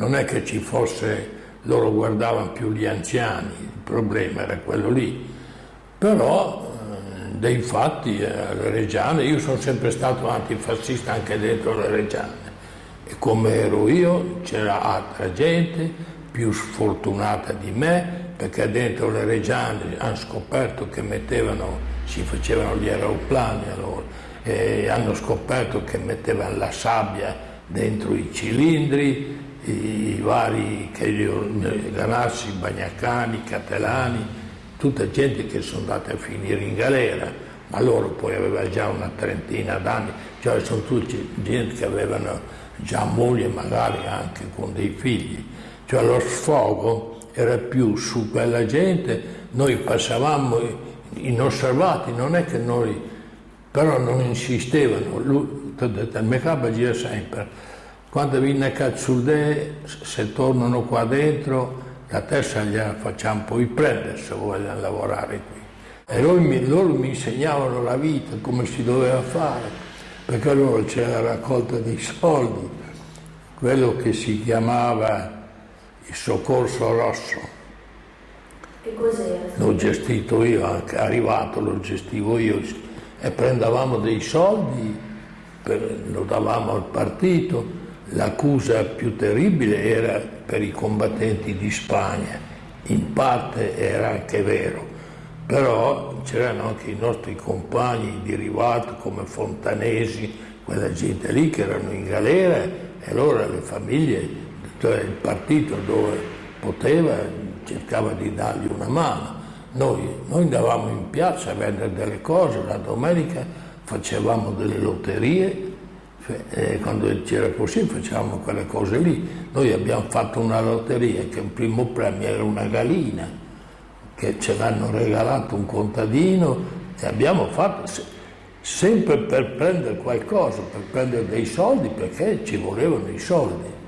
non è che ci fosse, loro guardavano più gli anziani, il problema era quello lì, però eh, dei fatti alle eh, Reggiane, io sono sempre stato antifascista anche dentro le Reggiane. E come ero io c'era altra gente più sfortunata di me perché dentro le Reggiane hanno scoperto che mettevano, si facevano gli aeroplani allora, e hanno scoperto che mettevano la sabbia dentro i cilindri, i, vari Ganassi, Bagnacani, Catelani, tutta gente che sono andate a finire in galera, ma loro poi avevano già una trentina d'anni, cioè sono tutti gente che avevano già moglie magari anche con dei figli, cioè lo sfogo era più su quella gente, noi passavamo inosservati, non è che noi, però non insistevano, lui, il Mecaba gira sempre, quando viene a Cazzulde, se tornano qua dentro, la testa gliela facciamo poi prendere se vogliono lavorare qui. E loro mi, loro mi insegnavano la vita, come si doveva fare, perché loro c'era la raccolta dei soldi, quello che si chiamava il soccorso rosso. Che cos'era? L'ho gestito io, arrivato lo gestivo io e prendevamo dei soldi, per, lo davamo al partito. L'accusa più terribile era per i combattenti di Spagna, in parte era anche vero, però c'erano anche i nostri compagni di Rivato come Fontanesi, quella gente lì che erano in galera e allora le famiglie cioè il partito dove poteva cercava di dargli una mano. Noi, noi andavamo in piazza a vendere delle cose, la domenica facevamo delle lotterie, e quando c'era possibile facevamo quelle cose lì. Noi abbiamo fatto una lotteria che il primo premio era una galina, che ce l'hanno regalato un contadino e abbiamo fatto sempre per prendere qualcosa, per prendere dei soldi perché ci volevano i soldi